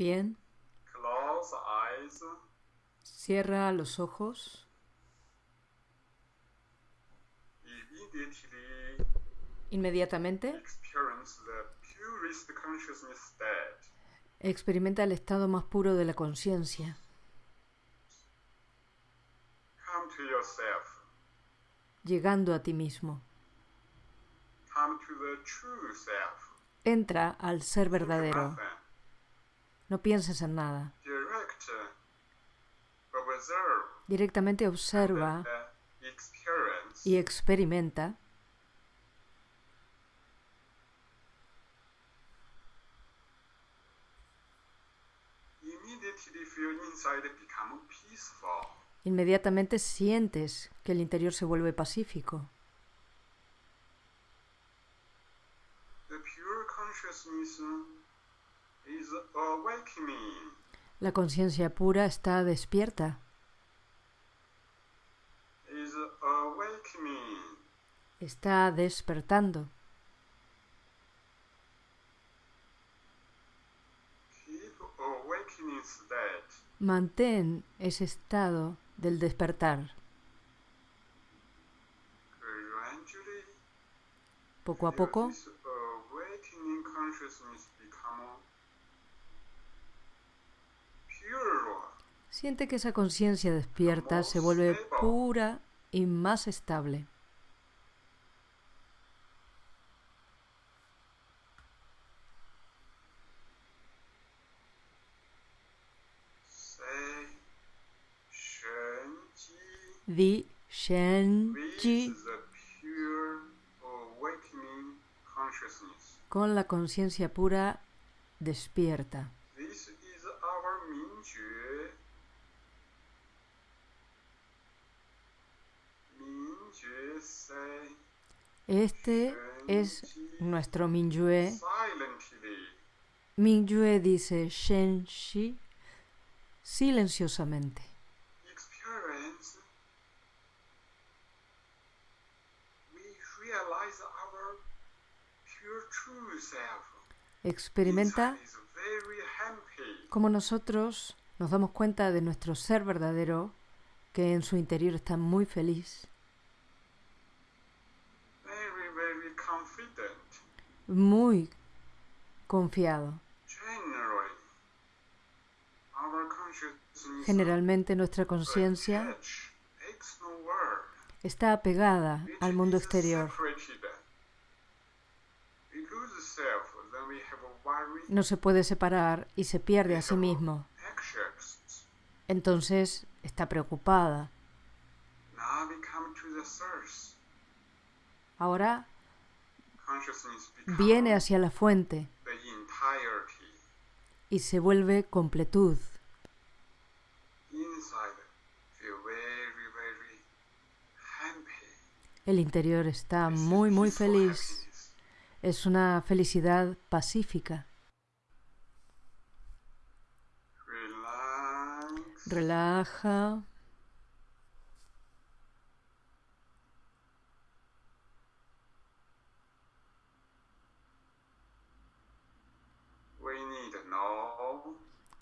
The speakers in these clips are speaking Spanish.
Bien. Close eyes. Cierra los ojos. Inmediatamente experience the purest consciousness state. experimenta el estado más puro de la conciencia. Llegando a ti mismo. Come to the true self. Entra al ser verdadero. No pienses en nada. Directamente observa y experimenta. Inmediatamente sientes que el interior se vuelve pacífico. The pure consciousness is awakening. La conciencia pura está despierta, awakening. está despertando. State. Mantén ese estado del despertar. Poco a poco this awakening consciousness become pure. Siente que esa conciencia despierta se vuelve pura y más estable. Di Shen con la conciencia pura despierta. This is our Mingjue. Mingjue say Este es nuestro Mingyue. Mingyue dice Shen Shi silenciosamente. Experimenta como nosotros nos damos cuenta de nuestro ser verdadero, que en su interior está muy feliz, muy confiado. Generalmente nuestra conciencia está apegada al mundo exterior. No se puede separar y se pierde a sí mismo. Entonces está preocupada. Ahora viene hacia la fuente y se vuelve completud. El interior está muy, muy feliz. Es una felicidad pacífica. Relaja.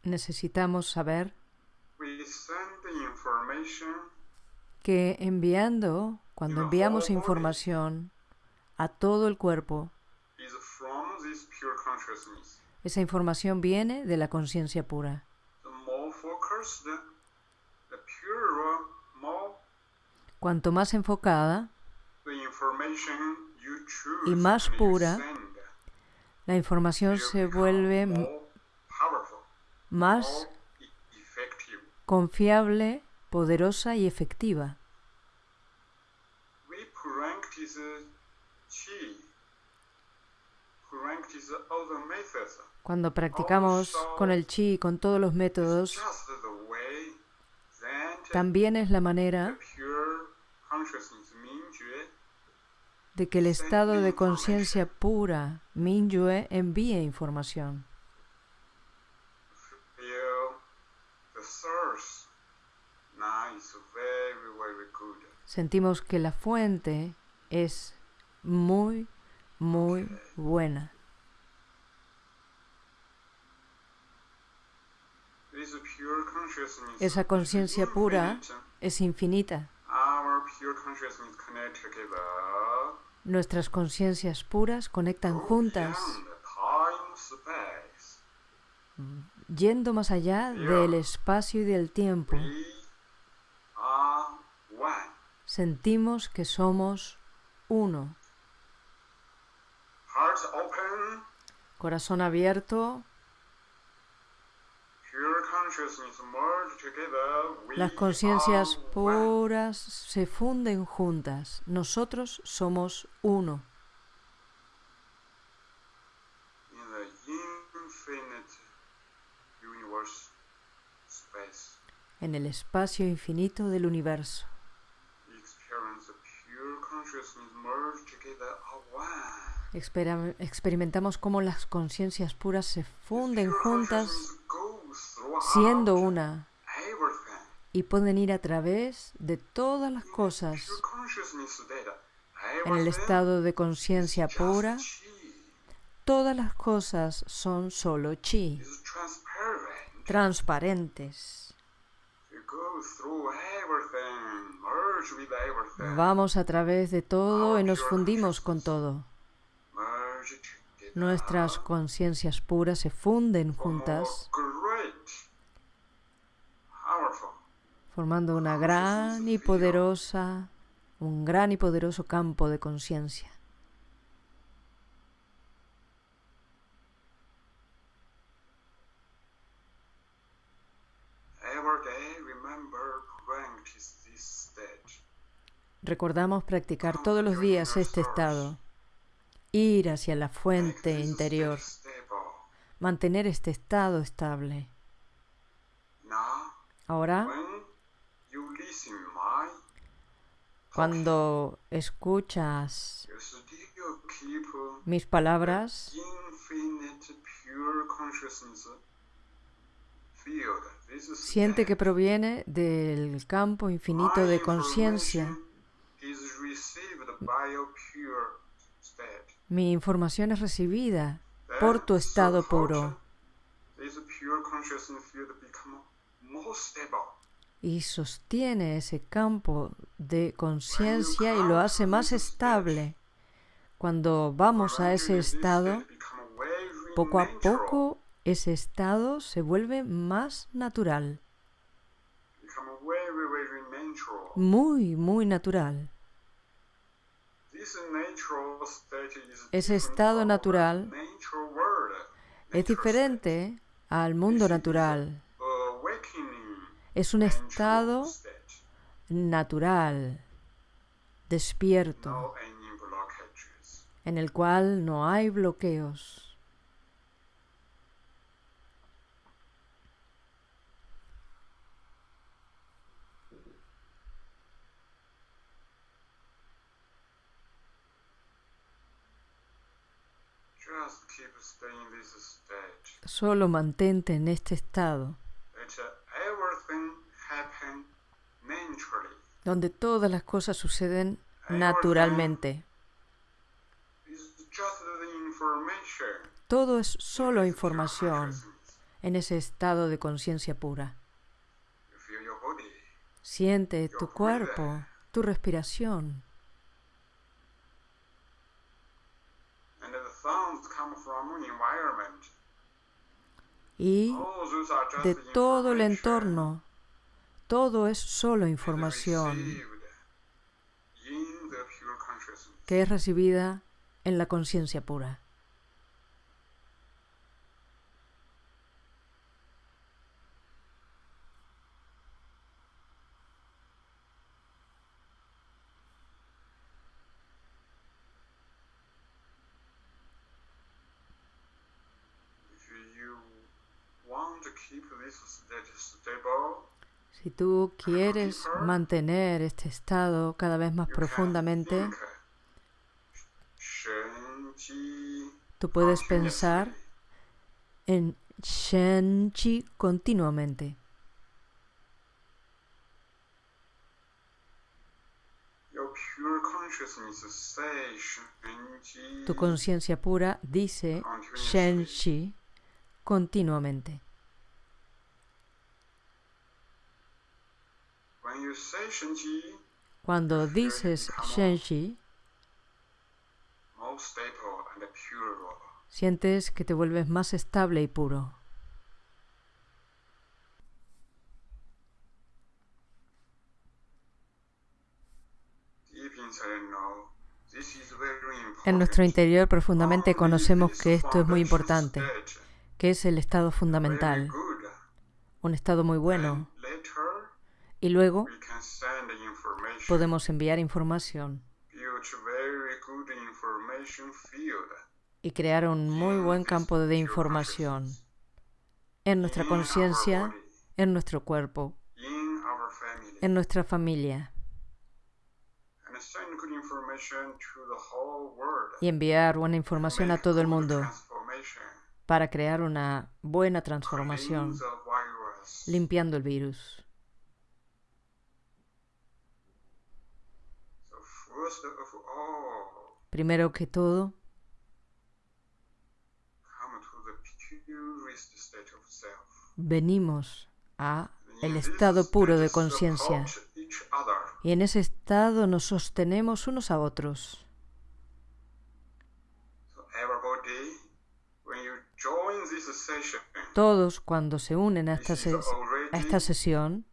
Necesitamos saber que enviando, cuando enviamos información a todo el cuerpo, esa información viene de la conciencia pura. Cuanto más enfocada, Y más pura, la información se vuelve más confiable, poderosa y efectiva. Cuando practicamos con el chi y con todos los métodos, también es la manera de que el estado de conciencia pura, Minyue, envíe información. Sentimos que la fuente es muy, muy buena. Esa conciencia pura es infinita. Nuestras conciencias puras conectan juntas, yendo más allá del espacio y del tiempo. Sentimos que somos uno. Corazón abierto, las conciencias puras se funden juntas. Nosotros somos uno. en el espacio infinito del universo. Expera- experimentamos cómo las conciencias puras se funden juntas siendo una y pueden ir a través de todas las cosas en el estado de conciencia pura. Todas las cosas son solo chi, transparentes. Vamos a través de todo y nos fundimos con todo. Nuestras conciencias puras se funden juntas, formando una gran y poderosa, un gran y poderoso campo de conciencia. Recordamos practicar todos los días este estado, ir hacia la fuente interior, mantener este estado estable. Ahora, cuando escuchas mis palabras, siente que proviene del campo infinito de conciencia. Mi información es recibida por tu estado puro y sostiene ese campo de conciencia y lo hace más estable. Cuando vamos a ese estado, poco a poco ese estado se vuelve más natural. muy, muy natural. This natural state is Ese estado natural. Es diferente al mundo natural. Es un estado natural, despierto, en el cual no hay bloqueos. Just keep staying in this state. Solo mantente en este estado, donde todas las cosas suceden naturalmente. Todo es solo información en ese estado de conciencia pura. Siente tu cuerpo, tu respiración, y de todo el entorno. Todo es solo información que es recibida en la conciencia pura. Si tú quieres mantener este estado cada vez más profundamente, tú puedes pensar en Shen Chi continuamente. Tu conciencia pura dice Shen Chi continuamente. When you say Shenji, Cuando dices Shenji, sientes que te vuelves más estable y puro. En nuestro interior profundamente conocemos que esto es muy importante, que es el estado fundamental, un estado muy bueno, y luego podemos enviar información. Y crear un muy buen campo de información en nuestra conciencia, en nuestro cuerpo, en nuestra familia, y enviar buena información a todo el mundo para crear una buena transformación, limpiando el virus. Primero que todo, come to the purest state of self. venimos a el estado puro de conciencia y en ese estado nos sostenemos unos a otros. Todos cuando se unen a esta, a esta sesión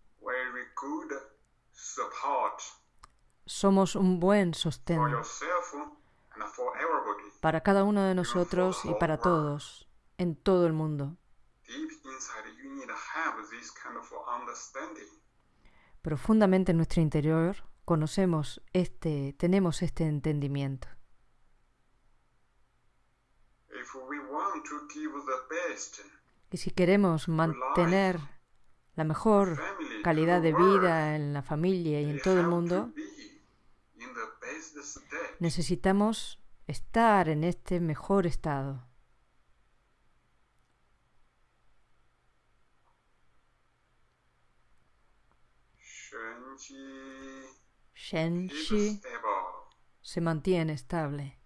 somos un buen sostén para cada uno de nosotros y para todos, en todo el mundo. Profundamente en nuestro interior conocemos este, tenemos este entendimiento. Y si queremos mantener la mejor calidad de vida en la familia y en todo el mundo, be in the best state. Necesitamos estar en este mejor estado. Shenshi stable. se mantiene estable.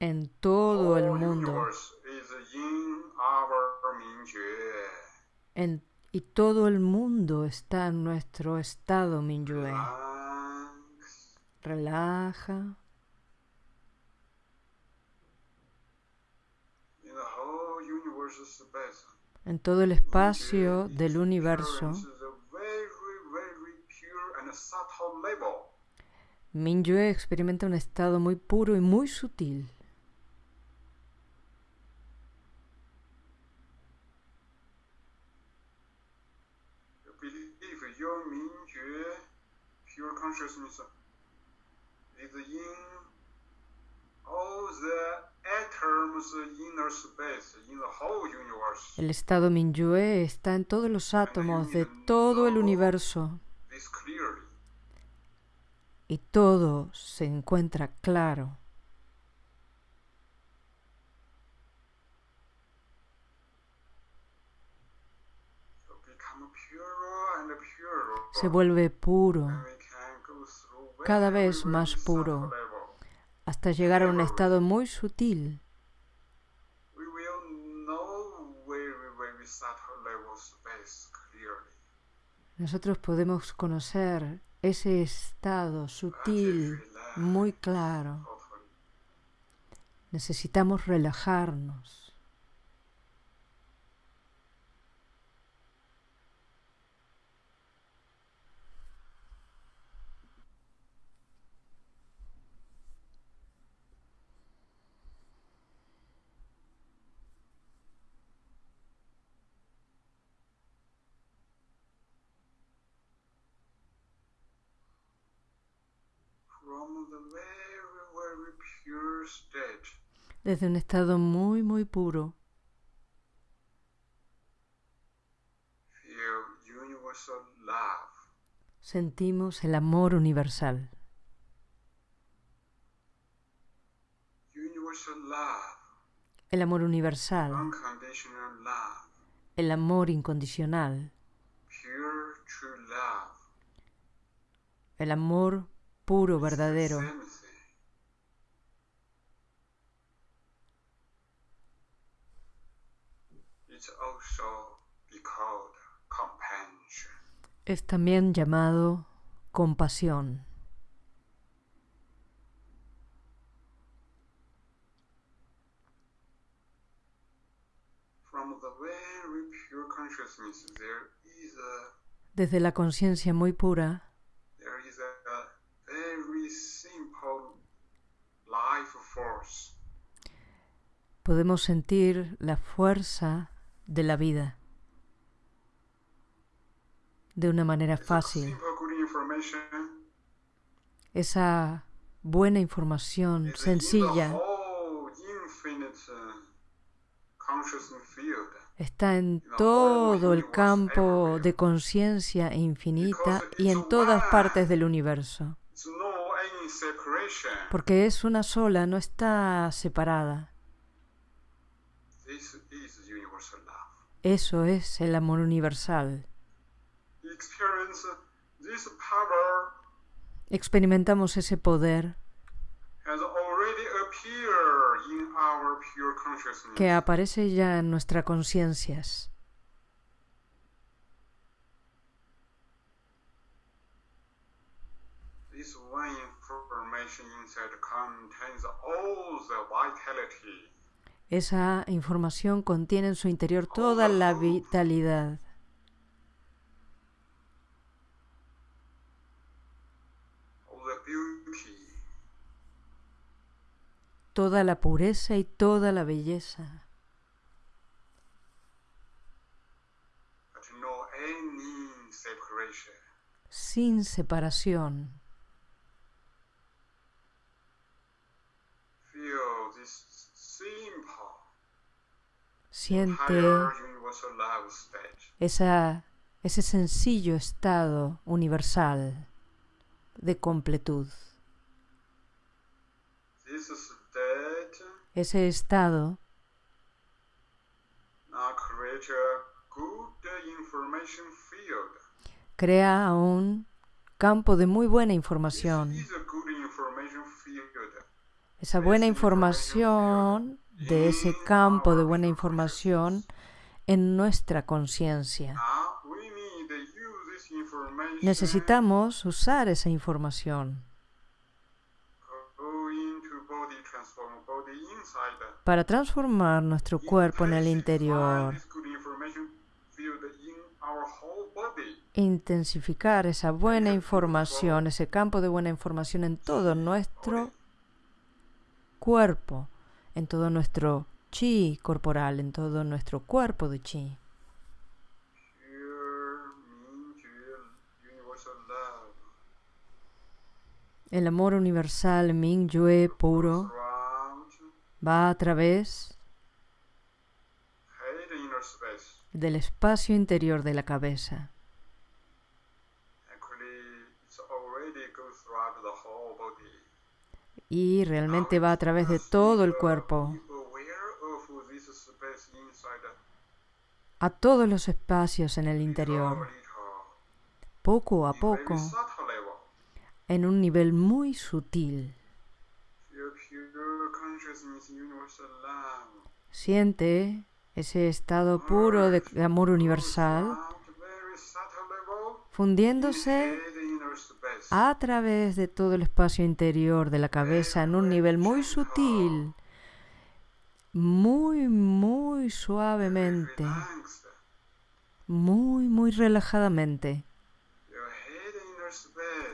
En todo el mundo. en- y todo el mundo está en nuestro estado Minyue. Relaja en todo el espacio del universo. Minyue experimenta un estado muy puro y muy sutil. You believe your Mingjue, consciousness, is in all the. El estado Minyue está en todos los átomos de todo el universo. y todo se encuentra claro. Se vuelve puro cada vez más puro. hasta llegar a un estado muy sutil. Nosotros podemos conocer ese estado sutil muy claro. Necesitamos relajarnos. From the very, very pure state, Desde un estado muy, muy puro, sentimos el amor universal. El amor universal, el amor incondicional, el amor puro, verdadero. Es también llamado compasión. Desde la conciencia muy pura podemos sentir la fuerza de la vida de una manera fácil. Esa buena información sencilla uh, está en todo el campo de conciencia infinita y en todas partes del universo, porque es una sola, no está separada. Eso es el amor universal. Experience this power Experimentamos ese poder has already appeared in our pure consciousness. que aparece ya en nuestras conciencias. Esa información contiene en su interior toda la vitalidad, all the beauty, toda la pureza y toda la belleza, sin separación. Siente esa, ese sencillo estado universal de completud. Ese estado crea un campo de muy buena información. Esa buena información de ese campo de buena información en nuestra conciencia. Now we need to use this information Necesitamos usar esa información para transformar nuestro cuerpo en el interior, intensificar esa buena información, ese campo de buena información en todo nuestro cuerpo, en todo nuestro chi corporal, en todo nuestro cuerpo de chi. Pure, Mingyue, universal love. El amor universal Ming Yue puro va a través del espacio interior de la cabeza. Y realmente va a través de todo el cuerpo, a todos los espacios en el interior, poco a poco. En un nivel muy sutil. Siente ese estado puro de amor universal fundiéndose a través de todo el espacio interior de la cabeza en un nivel muy sutil, muy, muy suavemente, muy, muy relajadamente.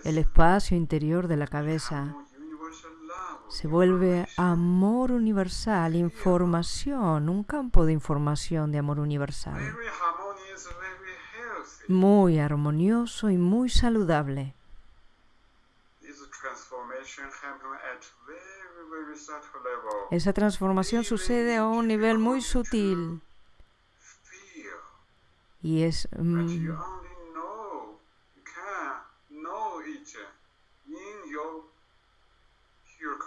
El espacio interior de la cabeza se vuelve amor universal, información, un campo de información de amor universal, muy armonioso y muy saludable. Esa transformación sucede a un nivel muy sutil y es mm, you only know, you can know it in your pure consciousness. You believe.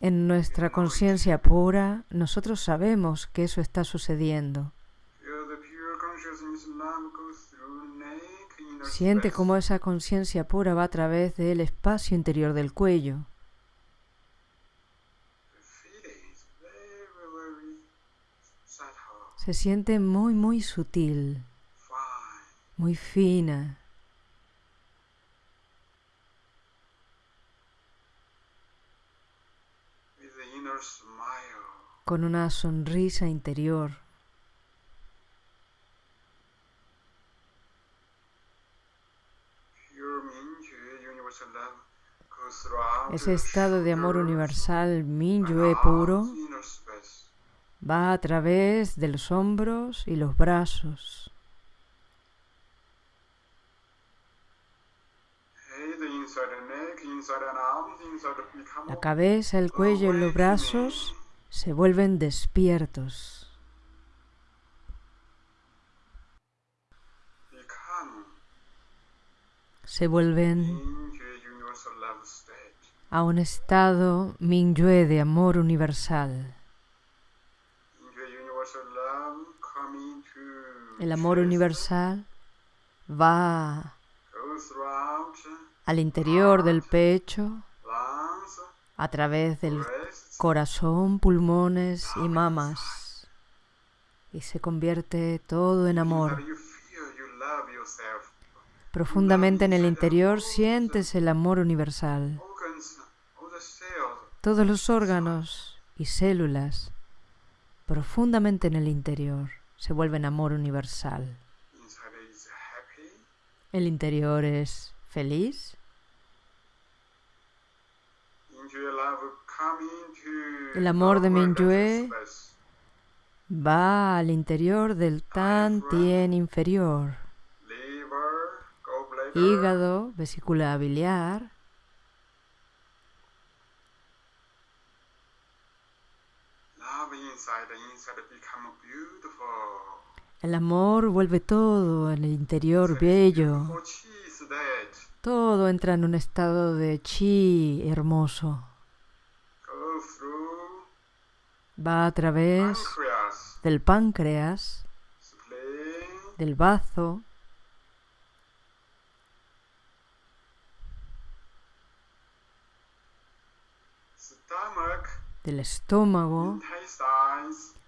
En nuestra conciencia pura, nosotros sabemos que eso está sucediendo. Siente cómo esa conciencia pura va a través del espacio interior del cuello. Se siente muy, muy sutil, muy fina. with the inner smile. Con una sonrisa interior. Ese estado de amor universal Minyue puro va a través de los hombros y los brazos. La cabeza, el cuello y los brazos se vuelven despiertos. Se vuelven Mingyue a un estado Minyue de amor universal. Mingyue El amor universal va al interior del pecho, a través del corazón, pulmones y mamas. Y se convierte todo en amor. Profundamente en el interior sientes el amor universal. Todos los órganos y células, profundamente en el interior, se vuelven amor universal. El interior es feliz. El amor de Mingyue. Va al interior del Tan Tien inferior. Hígado, vesícula biliar. El amor vuelve todo en el interior bello. Todo entra en un estado de chi hermoso. Va a través del páncreas, del bazo, del estómago,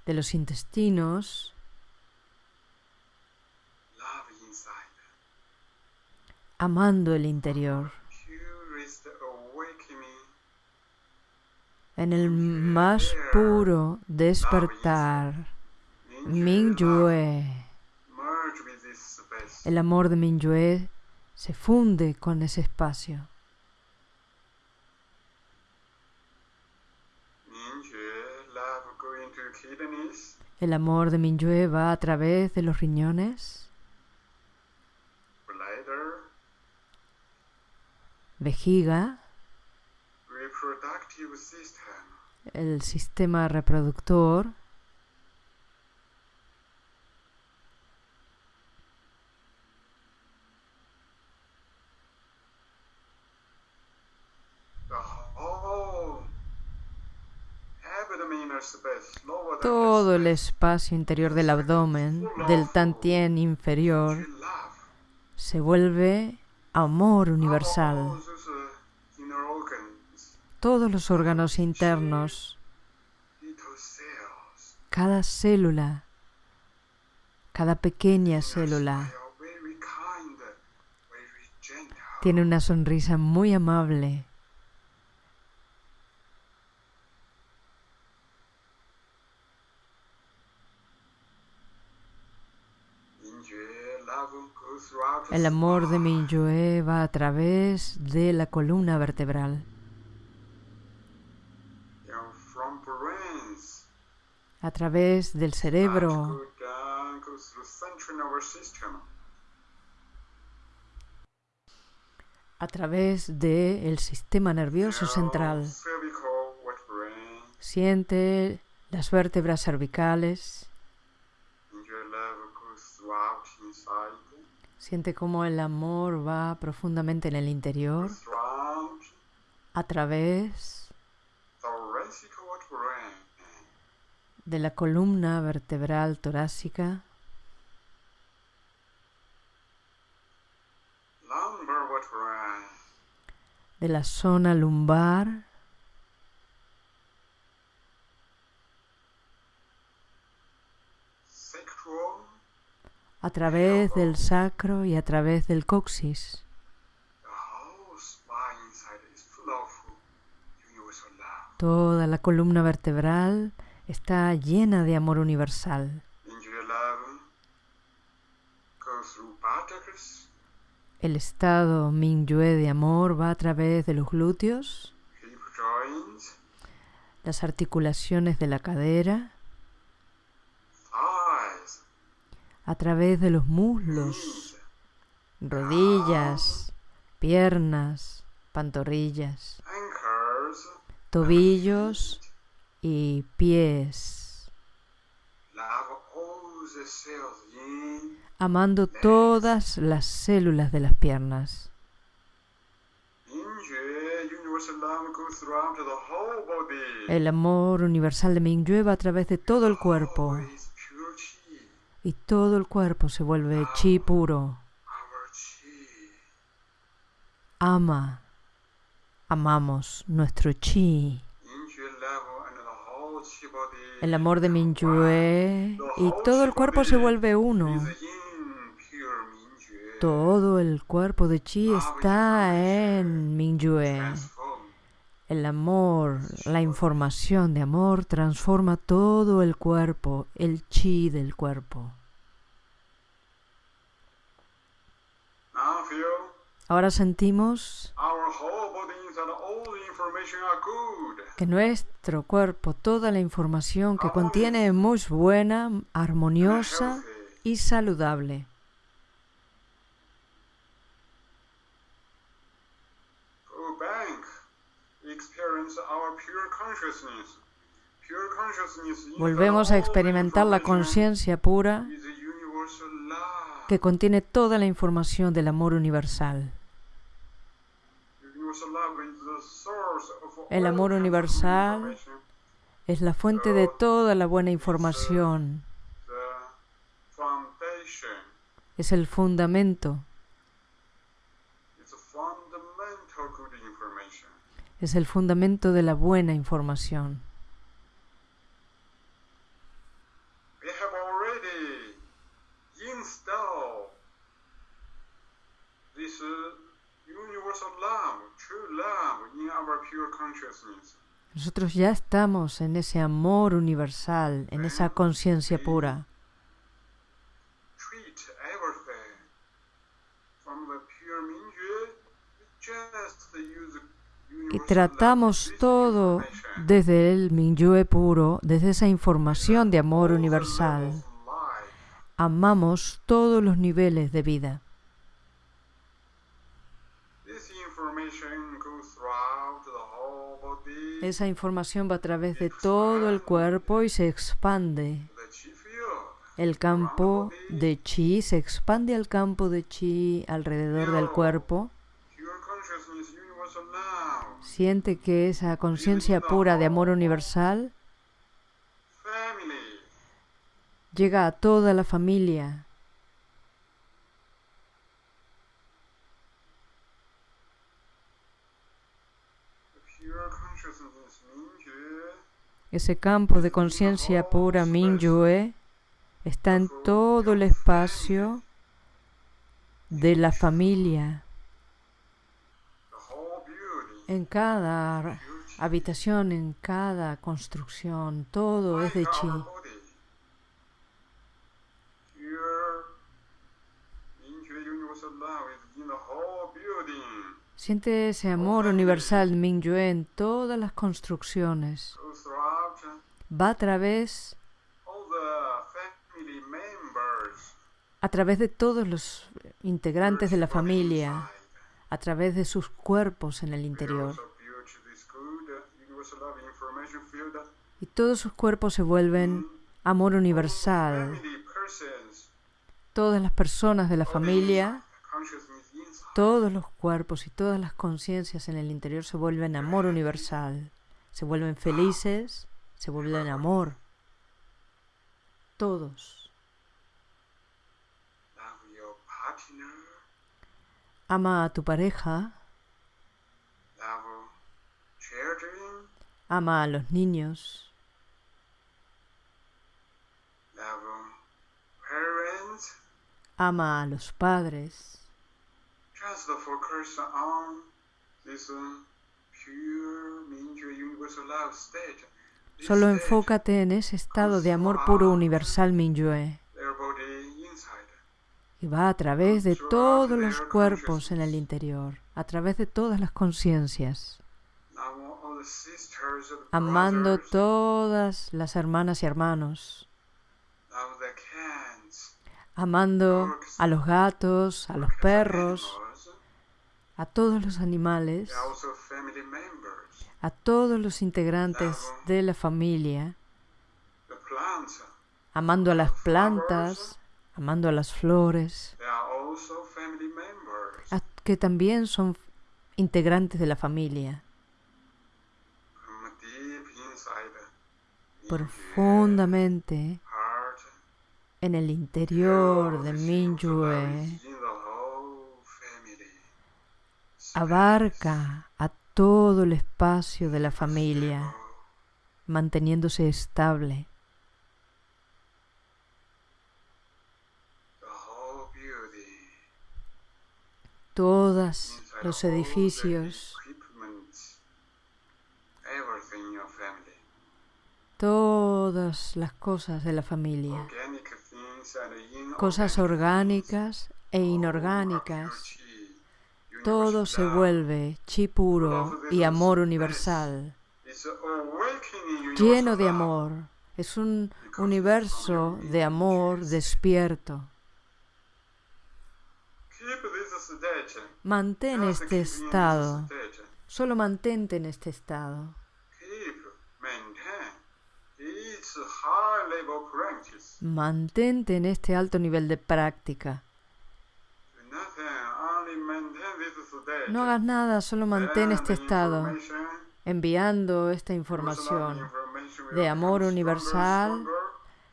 de los intestinos. amando el interior. En el más puro despertar, Mingyue, el amor de Mingyue se funde con ese espacio. El amor de Mingyue va a través de los riñones, vejiga, el sistema reproductor, todo el espacio interior del abdomen, del tantien inferior, se vuelve amor universal. Todos los órganos internos, cada célula, cada pequeña célula, tiene una sonrisa muy amable. El amor de spine. Mingyue va a través de la columna vertebral, a través del cerebro, a través del sistema nervioso central. Siente las vértebras cervicales, siente cómo el amor va profundamente en el interior, a través de la columna vertebral torácica, de la zona lumbar, a través del sacro y a través del coxis. Toda la columna vertebral está llena de amor universal. El estado Mingyue de amor va a través de los glúteos, las articulaciones de la cadera, a través de los muslos, rodillas, piernas, pantorrillas, tobillos y pies, amando todas las células de las piernas. El amor universal de Mingyue va a través de todo el cuerpo. Y todo el cuerpo se vuelve chi puro. Ama, amamos nuestro chi. Injue love and the whole chi body. El amor de Mingyue y todo el cuerpo se vuelve uno. Todo el cuerpo de chi está en. Transform. El amor, la información de amor transforma todo el cuerpo, el chi del cuerpo. Ahora sentimos our whole body and all the information are good. Que nuestro cuerpo, toda la información que contiene es muy buena, armoniosa y saludable. Is Volvemos a experimentar la conciencia pura que contiene toda la información del amor universal. Universal love is the source of El amor universal. Es la fuente de toda la buena información. Es el fundamento. Es el fundamento de la buena información. We have already installed this uh, universal love, true love, in our pure consciousness. Nosotros ya estamos en ese amor universal, en esa conciencia pura. Y tratamos todo desde el Minyue puro, desde esa información de amor universal. Amamos todos los niveles de vida. This information goes throughout the whole body. Esa información va a través de todo el cuerpo y se expande. El campo de chi se expande al campo de chi alrededor del cuerpo. Siente que esa conciencia pura de amor universal llega a toda la familia. The pure consciousness Minjue Ese campo de conciencia pura Mingyue está en todo el espacio de la familia, en cada habitación, en cada construcción, todo es de chi. our body. Pure Minjue universal love is in the whole building. Siente ese amor universal Mingyue en todas las construcciones. Va a través, a través de todos los integrantes de la familia, a través de sus cuerpos en el interior. Y todos sus cuerpos se vuelven amor universal. Todas las personas de la familia, todos los cuerpos y todas las conciencias en el interior se vuelven amor universal. Se vuelven felices, se vuelven amor. Todos. Ama a tu pareja, ama a los niños, ama a los padres. Solo enfócate en ese estado de amor puro universal Minyue. Y va a través de todos los cuerpos en el interior, a través de todas las conciencias, amando todas las hermanas y hermanos, amando a los gatos, a los perros, a todos los animales, a todos los integrantes de la familia, amando a las plantas, amando a las flores, que también son integrantes de la familia. Profundamente en el interior de Mingyue abarca a todo el espacio de la familia, manteniéndose estable. Todos los edificios, todas las cosas de la familia, cosas orgánicas e inorgánicas, todo se vuelve chi puro y amor universal, lleno de amor. Es un universo de amor despierto. Mantén este estado. Solo mantente en este estado. Mantente en este alto nivel de práctica. No hagas nada, solo mantén este estado, enviando esta información de amor universal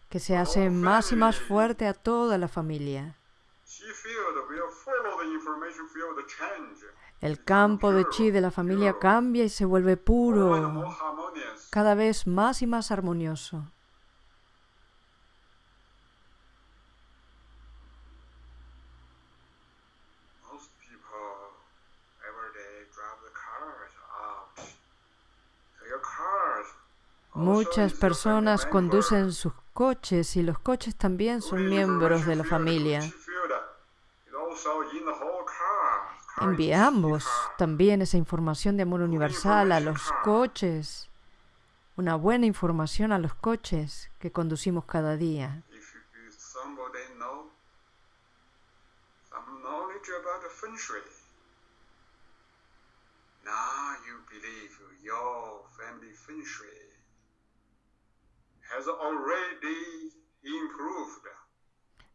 que se hace más y más fuerte a toda la familia. El campo de chi de la familia cambia y se vuelve puro, cada vez más y más armonioso. Muchas personas conducen sus coches y los coches también son miembros de la familia. Enviamos también esa información de amor universal a los coches, una buena información a los coches que conducimos cada día.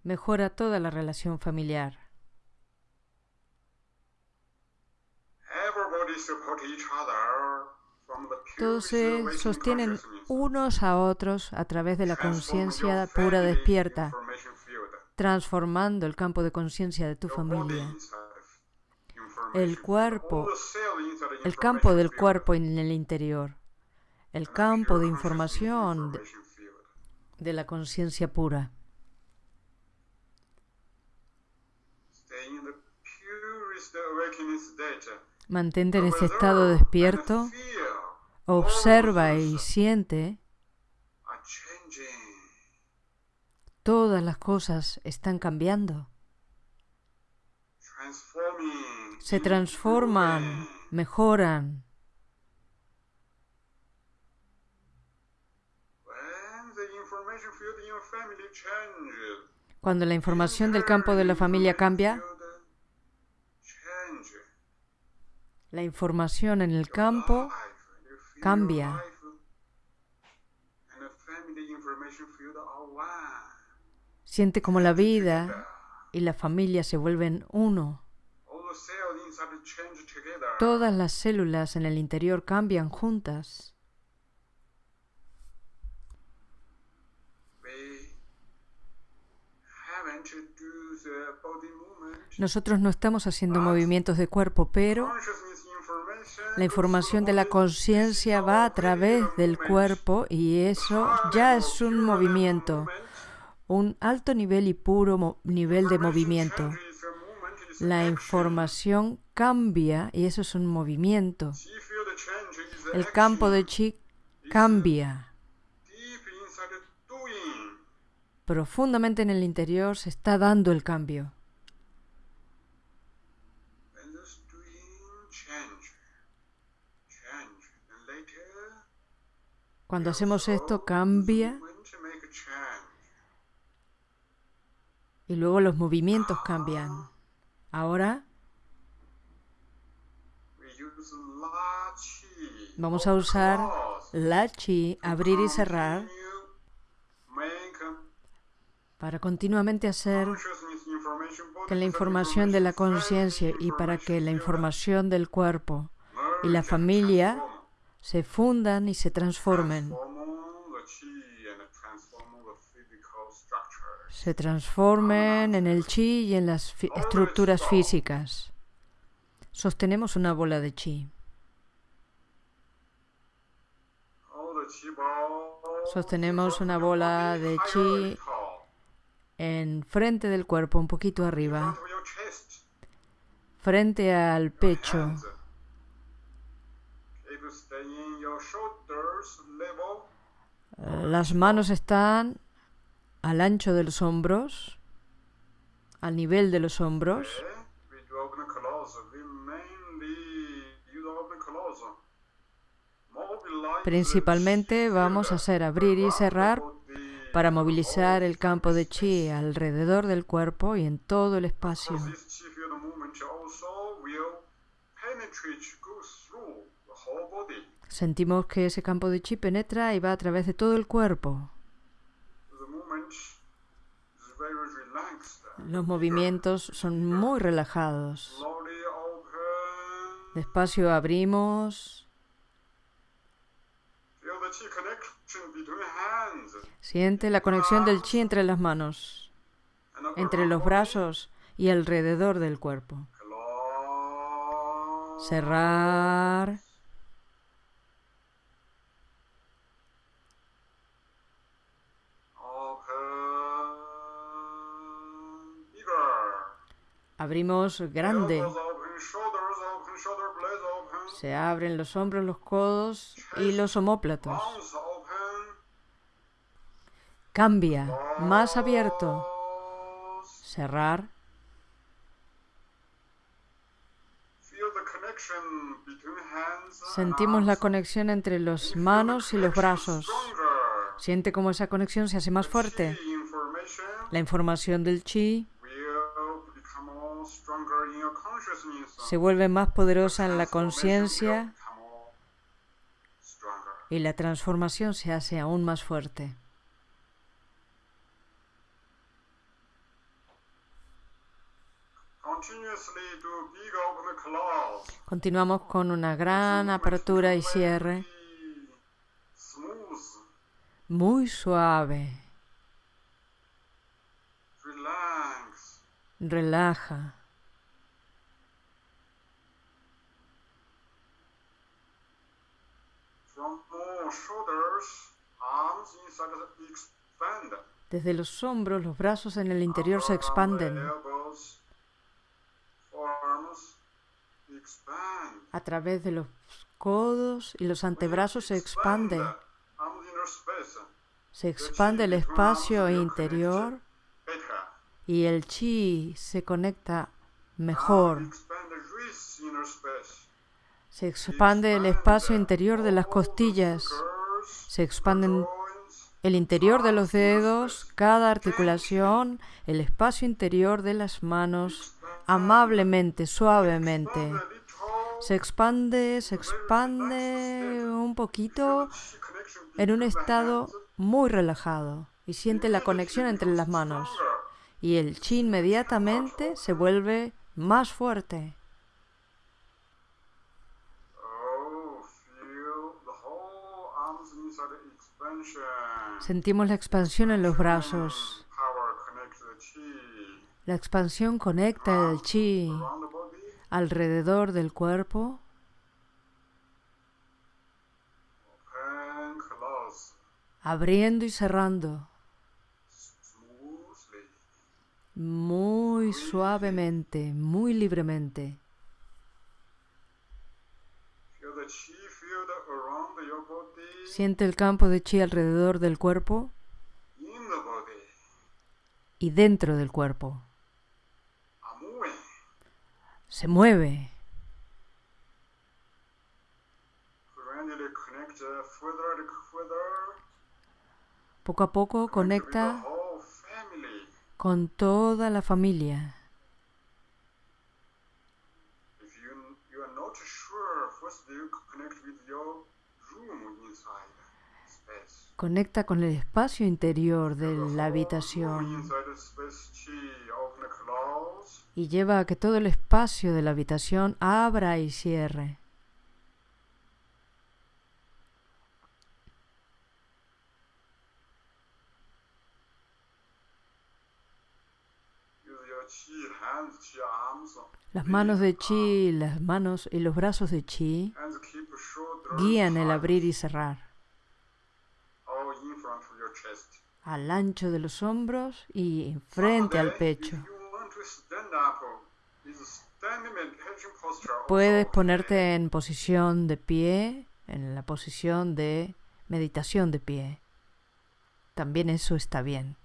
Mejora toda la relación familiar. Todos se sostienen unos a otros a través de la conciencia pura despierta, transformando el campo de conciencia de tu familia. El cuerpo, el campo del cuerpo en el interior, el campo de información de la conciencia pura. Mantente en ese estado despierto, observa y siente. Todas las cosas están cambiando. Se transforman, mejoran. Cuando la información del campo de la familia cambia, la información en el campo cambia. Siente como la vida y la familia se vuelven uno. Todas las células en el interior cambian juntas. Nosotros no estamos haciendo movimientos de cuerpo, pero la información de la conciencia va a través del cuerpo y eso ya es un movimiento, un alto nivel y puro nivel de movimiento. La información cambia y eso es un movimiento. El campo de chi cambia. Profundamente en el interior se está dando el cambio. Cuando hacemos esto cambia y luego los movimientos cambian. Ahora vamos a usar la chi, abrir y cerrar, para continuamente hacer que la información de la conciencia y para que la información del cuerpo y la familia se fundan y se transformen. Se transformen en el chi y en las estructuras físicas. Sostenemos una bola de chi. Sostenemos una bola de chi en frente del cuerpo, un poquito arriba, frente al pecho. Las manos están al ancho de los hombros, al nivel de los hombros. Principalmente vamos a hacer abrir y cerrar para movilizar el campo de chi alrededor del cuerpo y en todo el espacio. Sentimos que ese campo de chi penetra y va a través de todo el cuerpo. Los movimientos son muy relajados. Despacio abrimos. Siente la conexión del chi entre las manos, entre los brazos y alrededor del cuerpo. Cerrar. Abrimos grande. Se abren los hombros, los codos y los omóplatos. Cambia, más abierto. Cerrar. Sentimos la conexión entre las manos y los brazos. Siente cómo esa conexión se hace más fuerte. La información del chi se vuelve más poderosa en la conciencia y la transformación se hace aún más fuerte. Continuamos con una gran apertura y cierre muy suave. Relaja. Desde los hombros, los brazos en el interior se expanden. A través de los codos y los antebrazos se expande. Se expande el espacio interior y el chi se conecta mejor. Se expande el espacio interior de las costillas. Se expanden el interior de los dedos, cada articulación, el espacio interior de las manos, amablemente, suavemente. Se expande, se expande un poquito en un estado muy relajado y siente la conexión entre las manos. Y el chi inmediatamente se vuelve más fuerte. Sentimos la expansión en los brazos. La expansión conecta el chi alrededor del cuerpo. Abriendo y cerrando. muy suavemente, muy libremente. Siente el campo de chi alrededor del cuerpo y dentro del cuerpo. Se mueve. Poco a poco conecta con toda la familia. Conecta con el espacio interior de la habitación y lleva a que todo el espacio de la habitación abra y cierre. Las manos de chi, las manos y los brazos de chi guían el abrir y cerrar al ancho de los hombros y frente al pecho. Puedes ponerte en posición de pie, en la posición de meditación de pie. También eso está bien.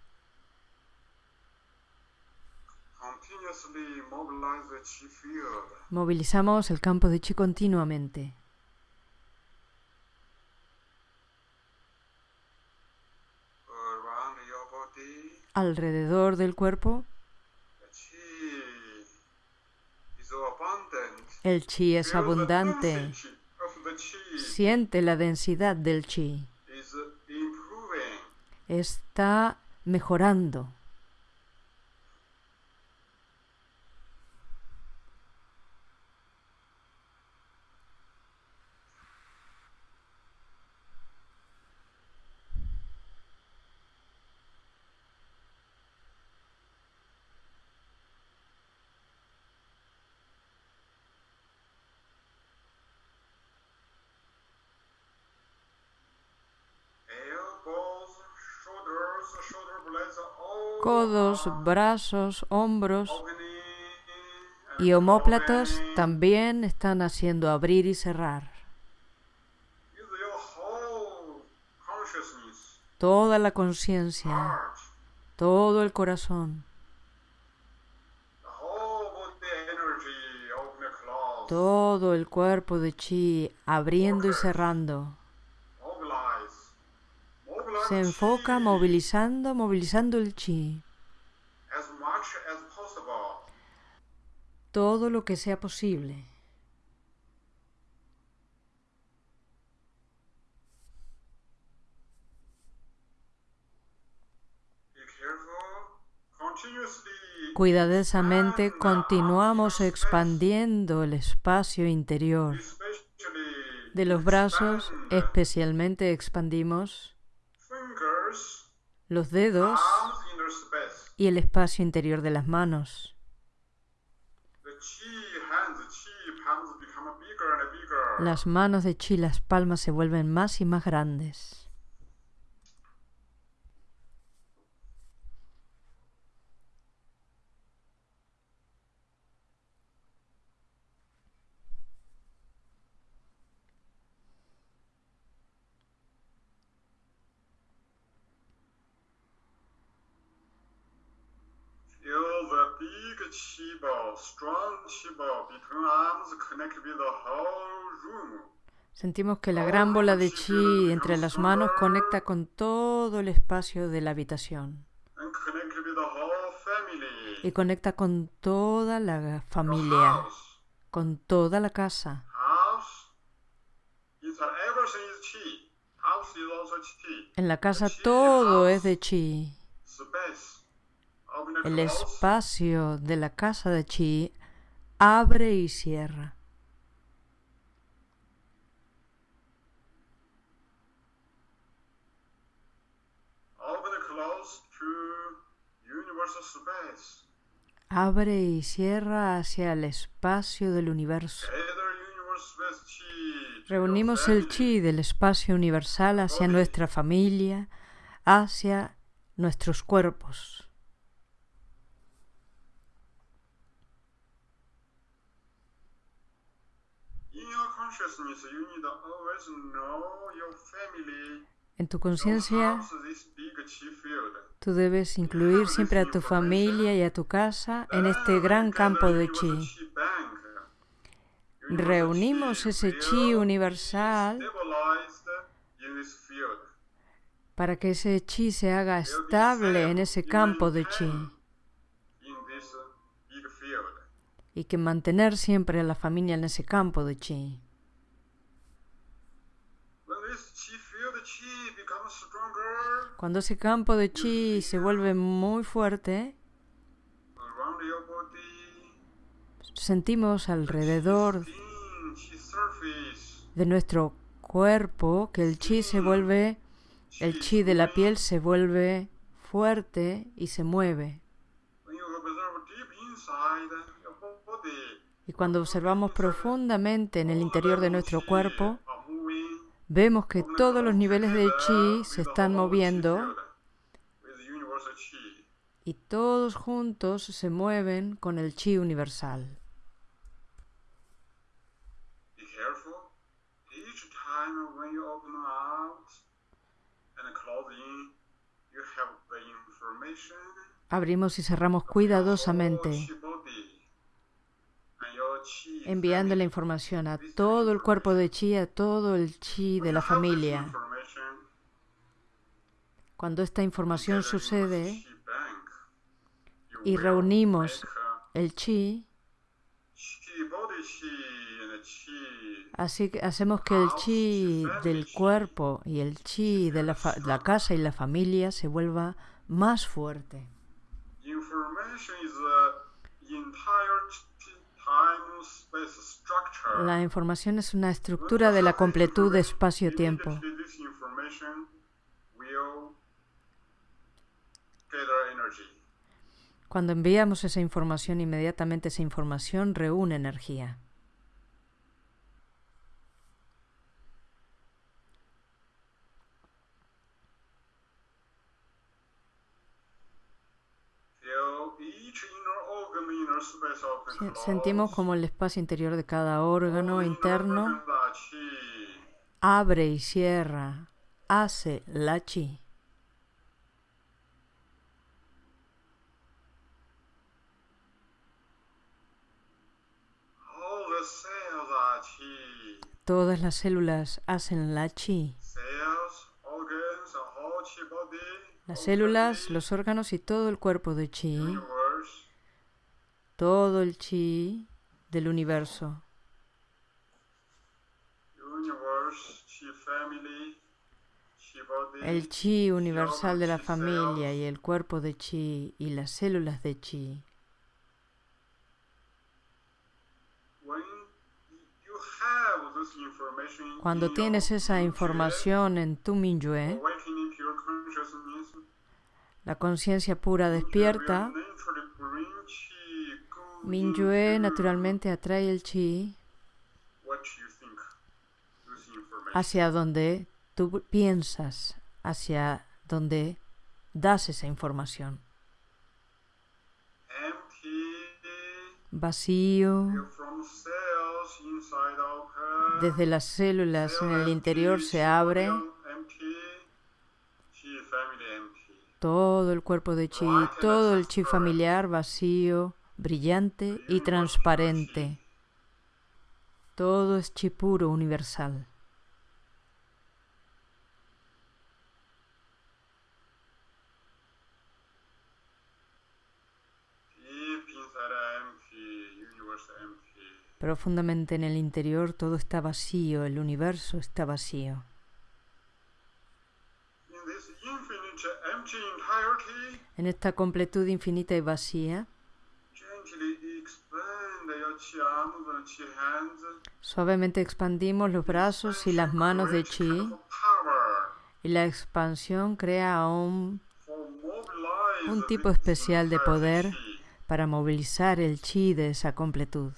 Movilizamos el campo de chi continuamente. Alrededor del cuerpo, el chi es abundante. Siente la densidad del chi. Está mejorando. Brazos, hombros y homóplatos también están haciendo abrir y cerrar. Toda la conciencia, todo el corazón, todo el cuerpo de chi abriendo y cerrando se enfoca movilizando, movilizando el chi. Todo lo que sea posible. Cuidadosamente continuamos expandiendo el espacio interior. De los brazos especialmente expandimos. Los dedos y el espacio interior de las manos. Las manos de chi, las palmas se vuelven más y más grandes. Sentimos que la gran bola de chi entre las manos conecta con todo el espacio de la habitación. Y conecta con toda la familia, con toda la casa. En la casa todo es de chi. El espacio de la casa de chi abre y cierra. Abre y cierra hacia el espacio del universo. Reunimos el chi del espacio universal hacia nuestra familia, hacia nuestros cuerpos. En tu conciencia, tú debes incluir siempre a tu familia y a tu casa en este gran campo de chi. Reunimos ese chi universal para que ese chi se haga estable en ese campo de chi. Y que mantener siempre a la familia en ese campo de chi. Cuando ese campo de chi se vuelve muy fuerte, sentimos alrededor de nuestro cuerpo que el chi se vuelve, el chi de la piel se vuelve fuerte y se mueve. Y cuando observamos profundamente en el interior de nuestro cuerpo, vemos que todos los niveles de chi se están moviendo y todos juntos se mueven con el chi universal. Abrimos y cerramos cuidadosamente, enviando la información a todo el cuerpo de chi, a todo el chi de la familia. Cuando esta información sucede y reunimos el chi, Así que hacemos que el chi del cuerpo y el chi de la, la casa y la familia se vuelva más fuerte. La información es una estructura de la completud de espacio-tiempo. Cuando enviamos esa información, inmediatamente esa información reúne energía. Sentimos como el espacio interior de cada órgano interno abre y cierra, hace la chi. Todas las células hacen la chi. Las células, los órganos y todo el cuerpo de chi todo el chi del universo. El chi universal de la familia y el cuerpo de chi y las células de chi. Cuando tienes esa información en tu Minyue, la conciencia pura despierta Minyue naturalmente atrae el chi hacia donde tú piensas, hacia donde das esa información. Vacío. Desde las células en el interior se abre todo el cuerpo de chi, todo el chi familiar vacío brillante y transparente. Todo es chi puro universal. Profundamente en el interior todo está vacío, el universo está vacío. En esta completud infinita y vacía, Suavemente expandimos los brazos y las manos de Chi. Y la expansión crea un, un tipo especial de poder para movilizar el Chi de esa completud.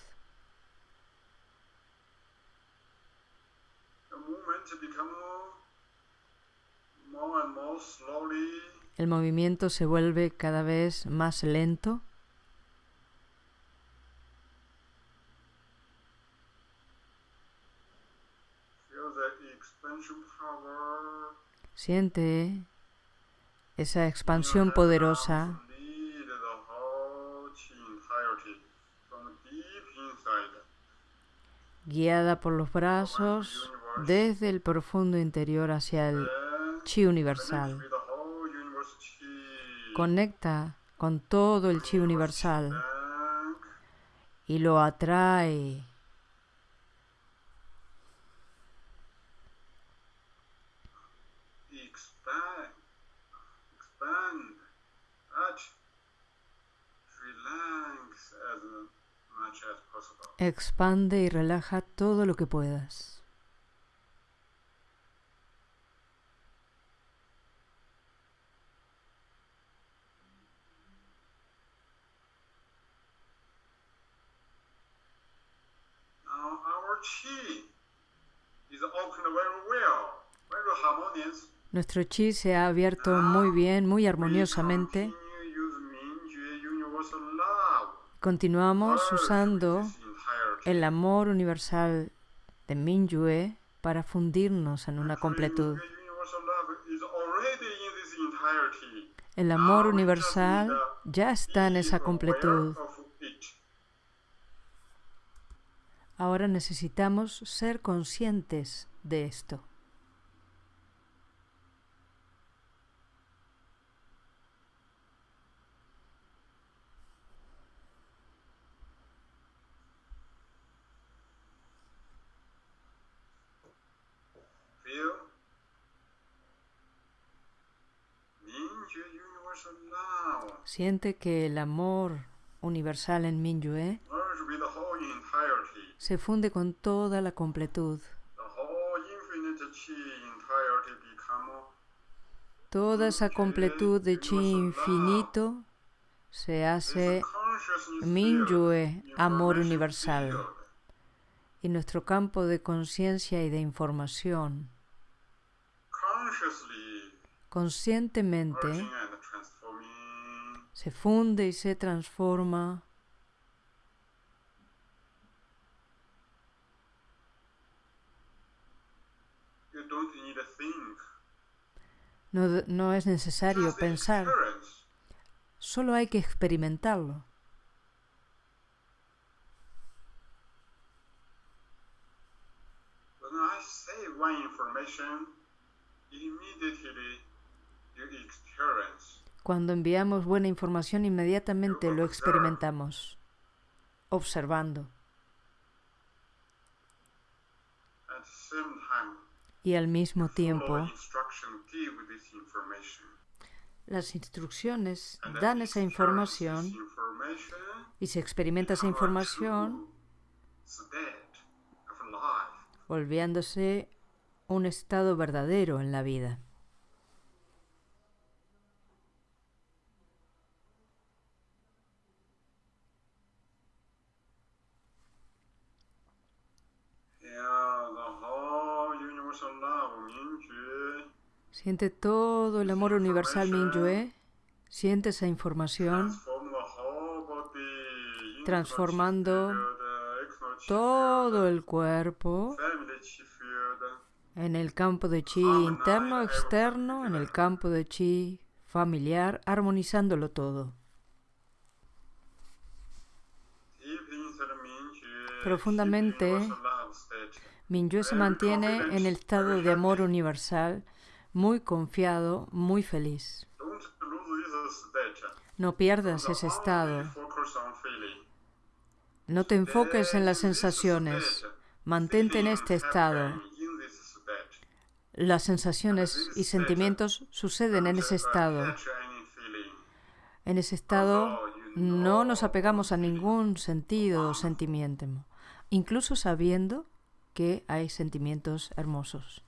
El movimiento se vuelve cada vez más lento Siente esa expansión poderosa guiada por los brazos desde el profundo interior hacia el chi universal. Conecta con todo el chi universal y lo atrae. Expande y relaja todo lo que puedas. Nuestro chi se ha abierto muy bien, muy armoniosamente. Continuamos usando el amor universal de Mingyue para fundirnos en una completud. El amor universal ya está en esa completud. Ahora necesitamos ser conscientes de esto. Siente que el amor universal en Minyue se funde con toda la completud. Toda esa completud de chi infinito se hace Minyue, amor universal. Y nuestro campo de conciencia y de información conscientemente se funde y se transforma. No, no, es necesario pensar, solo hay que experimentarlo. Cuando enviamos buena información, inmediatamente lo experimentamos, observando. Y al mismo tiempo, las instrucciones dan esa información y se experimenta esa información volviéndose un estado verdadero en la vida. Siente todo el amor universal Minyue. Siente esa información transformando todo el cuerpo en el campo de chi interno, externo, en el campo de chi familiar, armonizándolo todo. Profundamente, Minyue se mantiene en el estado de amor universal muy confiado, muy feliz. No pierdas ese estado. No te enfoques en las sensaciones. Mantente en este estado. Las sensaciones y sentimientos suceden en ese estado. En ese estado no nos apegamos a ningún sentido o sentimiento, incluso sabiendo que hay sentimientos hermosos.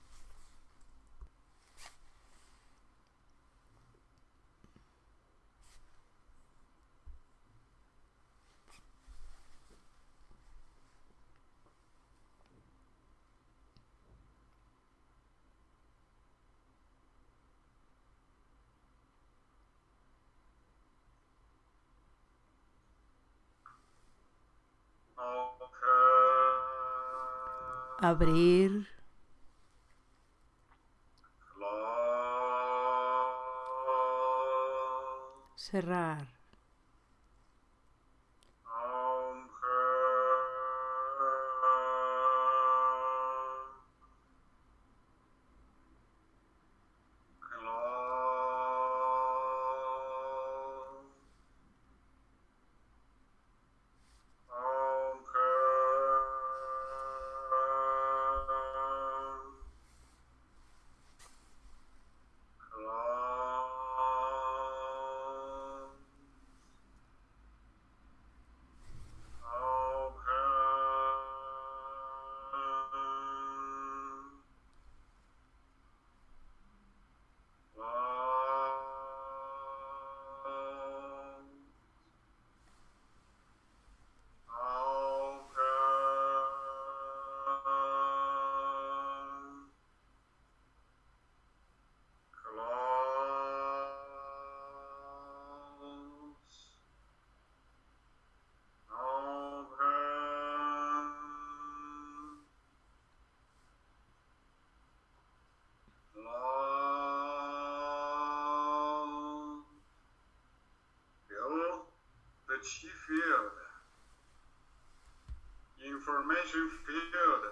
abrir. Cerrar.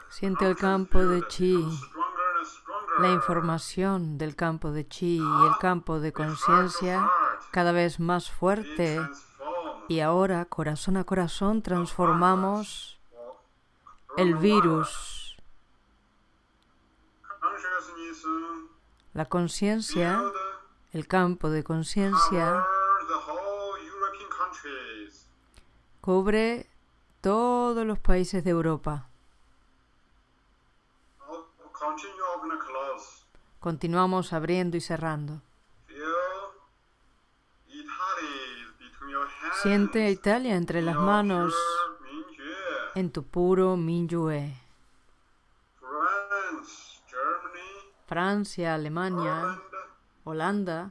Siente el campo de chi, la información del campo de chi y el campo de conciencia cada vez más fuerte. Y ahora, corazón a corazón, transformamos el virus. La conciencia, el campo de conciencia, cubre todos los países de Europa. Continuamos abriendo y cerrando. Siente Italia entre las manos en tu puro Minyue. Francia, Alemania, Holanda,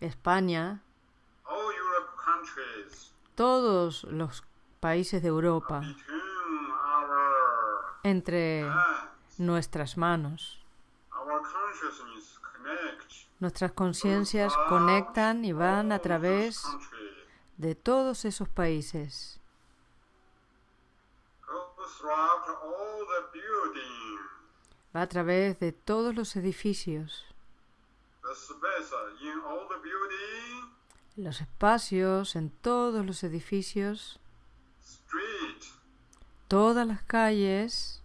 España, todos los países de Europa, entre nuestras manos. Nuestras conciencias conectan y van a través de todos esos países. Va a través de todos los edificios. Los espacios en todos los edificios. Todas las calles.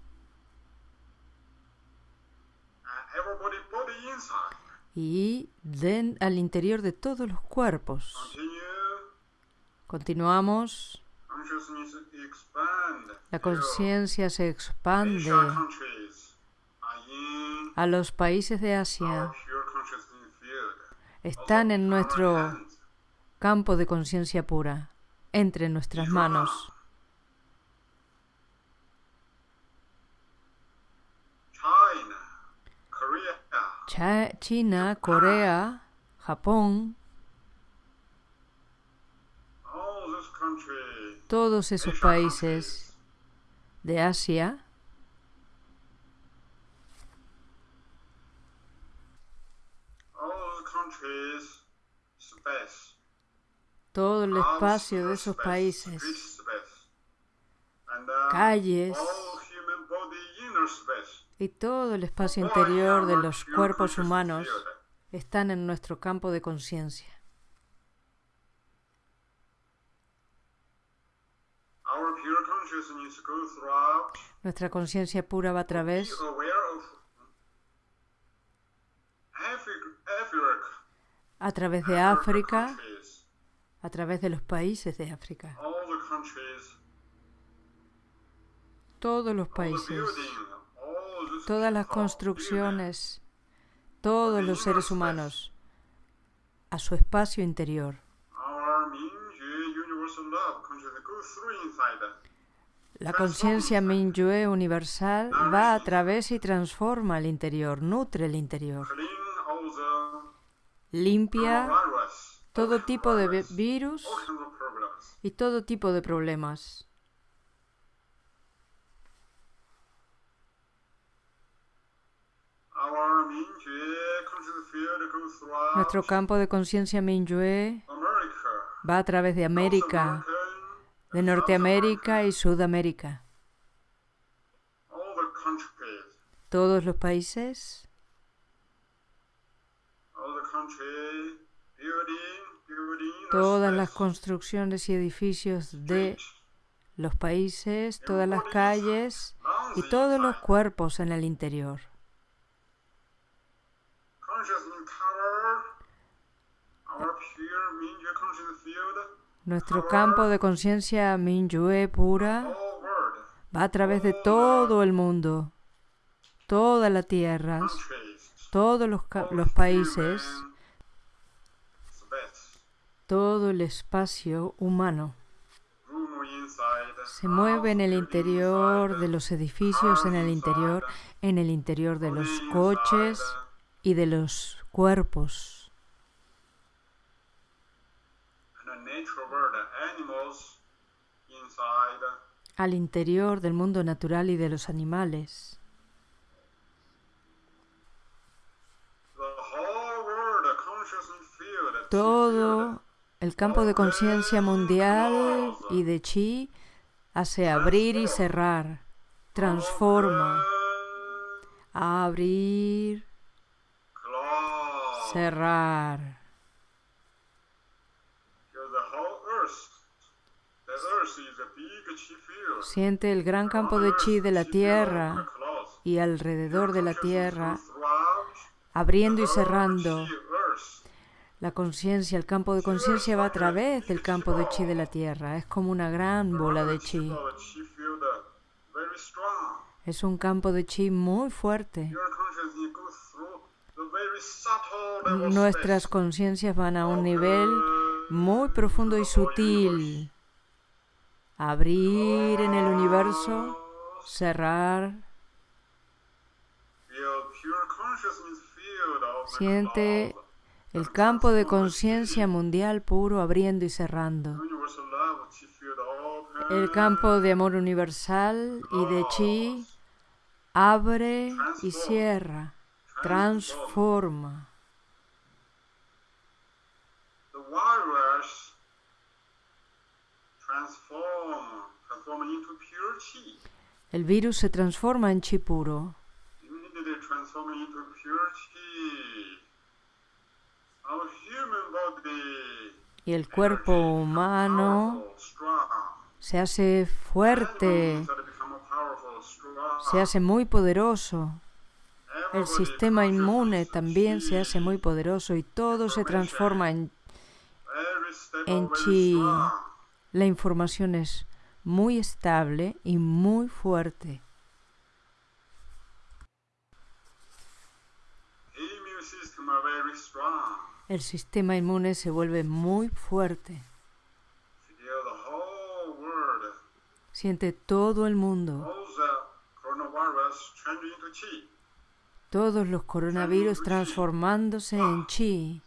y den al interior de todos los cuerpos. Continuamos. La conciencia se expande a los países de Asia. Están en nuestro campo de conciencia pura, entre nuestras manos. China, Corea, Japón, todos esos países de Asia todo el espacio de esos países, calles, y todo el espacio interior de los cuerpos humanos están en nuestro campo de conciencia. Nuestra conciencia pura va a través a través de África, a través de los países de África. Todos los países todas las construcciones, todos los seres humanos, a su espacio interior. La conciencia Minyue universal va a través y transforma el interior, nutre el interior. Limpia todo tipo de virus y todo tipo de problemas. Nuestro campo de conciencia Minyue va a través de América, de Norteamérica y Sudamérica. Todos los países, todas las construcciones y edificios de los países, todas las calles y todos los cuerpos en el interior. Nuestro campo de conciencia Minyue pura va a través de todo el mundo, toda la tierra, todos los, los países, todo el espacio humano. Se mueve en el interior de los edificios, en el interior, en el interior de los coches y de los cuerpos. al interior del mundo natural y de los animales. Todo el campo de conciencia mundial y de chi hace abrir y cerrar, transforma, abrir, cerrar. Siente el gran campo de chi de la tierra y alrededor de la tierra, abriendo y cerrando. La conciencia, el campo de conciencia va a través del campo de chi de la tierra. Es como una gran bola de chi. Es un campo de chi muy fuerte. Nuestras conciencias van a un nivel muy profundo y sutil abrir en el universo, cerrar. Siente el campo de conciencia mundial puro abriendo y cerrando. El campo de amor universal y de chi abre y cierra, transforma. El virus se transforma en chi puro. Y el cuerpo humano se hace fuerte, se hace muy poderoso. El sistema inmune también se hace muy poderoso y todo se transforma en, en chi. La información es muy estable y muy fuerte. El sistema inmune se vuelve muy fuerte. Siente todo el mundo. Todos los coronavirus transformándose en chi.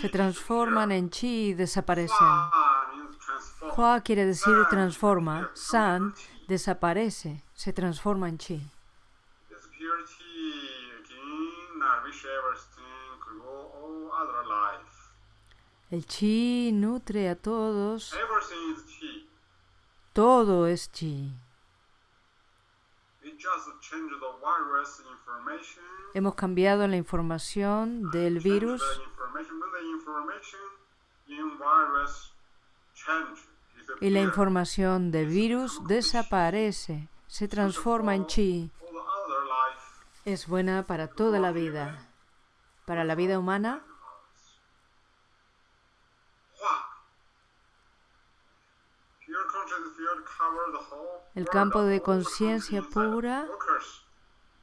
Se transforman en chi y desaparecen. Hua quiere decir transforma, San desaparece, se transforma en chi. El chi nutre a todos. Todo es chi. Hemos cambiado la información del virus y la información del virus desaparece, se transforma en chi. Es buena para toda la vida. Para la vida humana, el campo de conciencia pura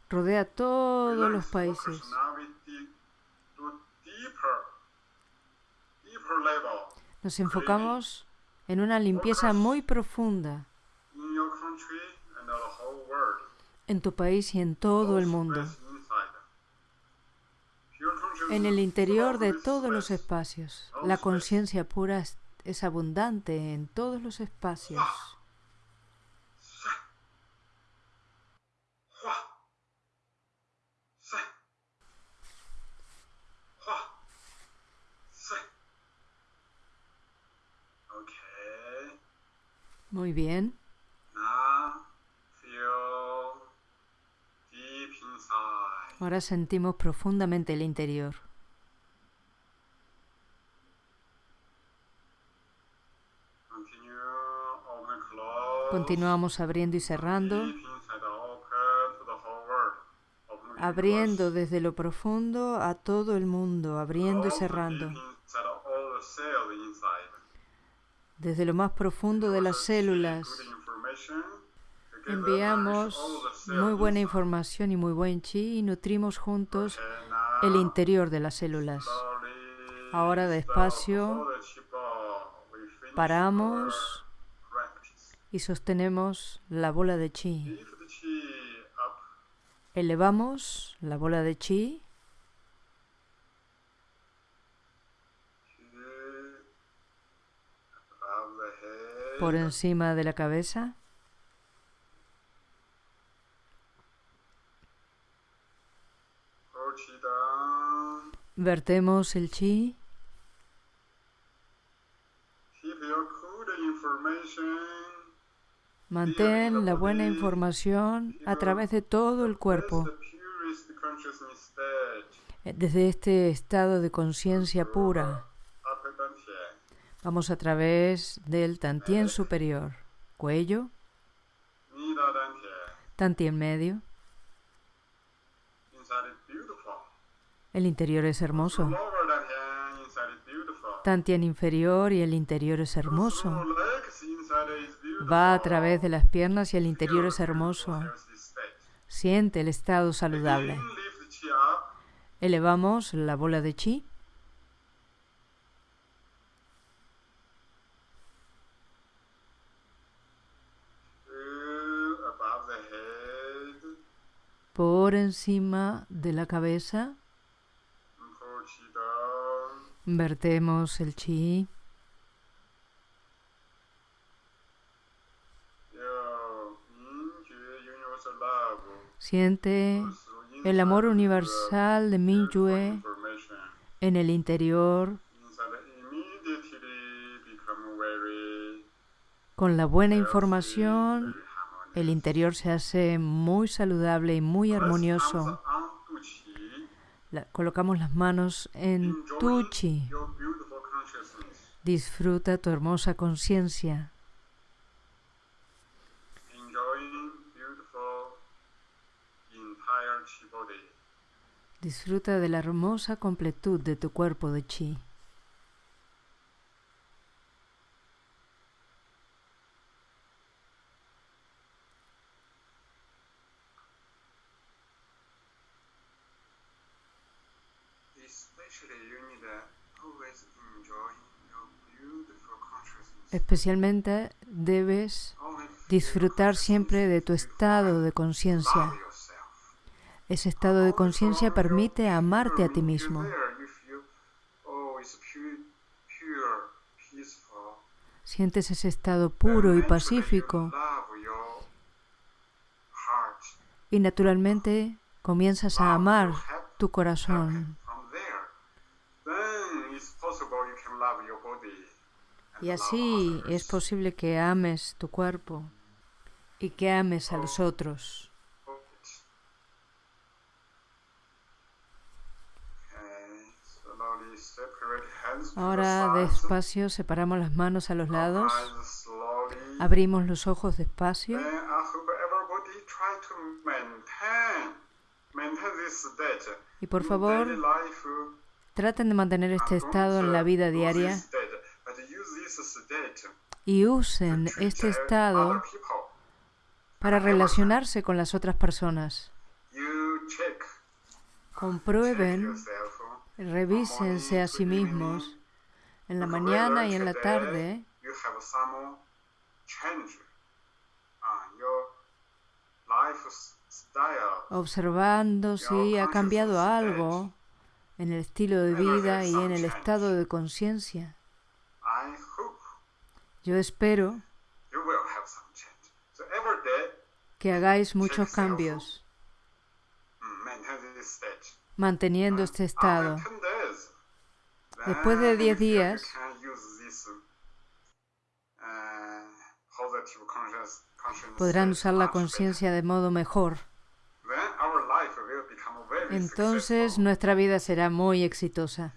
rodea todos los países. Nos enfocamos en una limpieza muy profunda en tu país y en todo el mundo. En el interior de todos los espacios, la conciencia pura es abundante en todos los espacios. Muy bien. Ahora sentimos profundamente el interior. Continuamos abriendo y cerrando. Abriendo desde lo profundo a todo el mundo, abriendo y cerrando desde lo más profundo de las células. Enviamos muy buena información y muy buen chi y nutrimos juntos el interior de las células. Ahora despacio paramos y sostenemos la bola de chi. Elevamos la bola de chi por encima de la cabeza. Vertemos el chi. Mantén la buena información a través de todo el cuerpo. Desde este estado de conciencia pura. Vamos a través del tantien superior, cuello, tantien medio. El interior es hermoso. Tantien inferior y el interior es hermoso. Va a través de las piernas y el interior es hermoso. Siente el estado saludable. Elevamos la bola de chi. Por encima de la cabeza. Vertemos el chi. Siente el amor universal de Mingyue en el interior con la buena información el interior se hace muy saludable y muy armonioso. colocamos las manos en tu chi. Disfruta tu hermosa conciencia. Disfruta de la hermosa completud de tu cuerpo de chi. Especialmente debes disfrutar siempre de tu estado de conciencia. Ese estado de conciencia permite amarte a ti mismo. Sientes ese estado puro y pacífico. Y naturalmente comienzas a amar tu corazón. Y así es posible que ames tu cuerpo y que ames a los otros. Ahora despacio separamos las manos a los lados, abrimos los ojos despacio. Y por favor traten de mantener este estado en la vida diaria y usen este estado para relacionarse con las otras personas. Comprueben, revísense a sí mismos en la mañana y en la tarde observando si ha cambiado algo en el estilo de vida y en el estado de conciencia. Yo espero que hagáis muchos cambios. Manteniendo este estado. Después de 10 días, podrán usar la conciencia de modo mejor. Entonces nuestra vida será muy exitosa.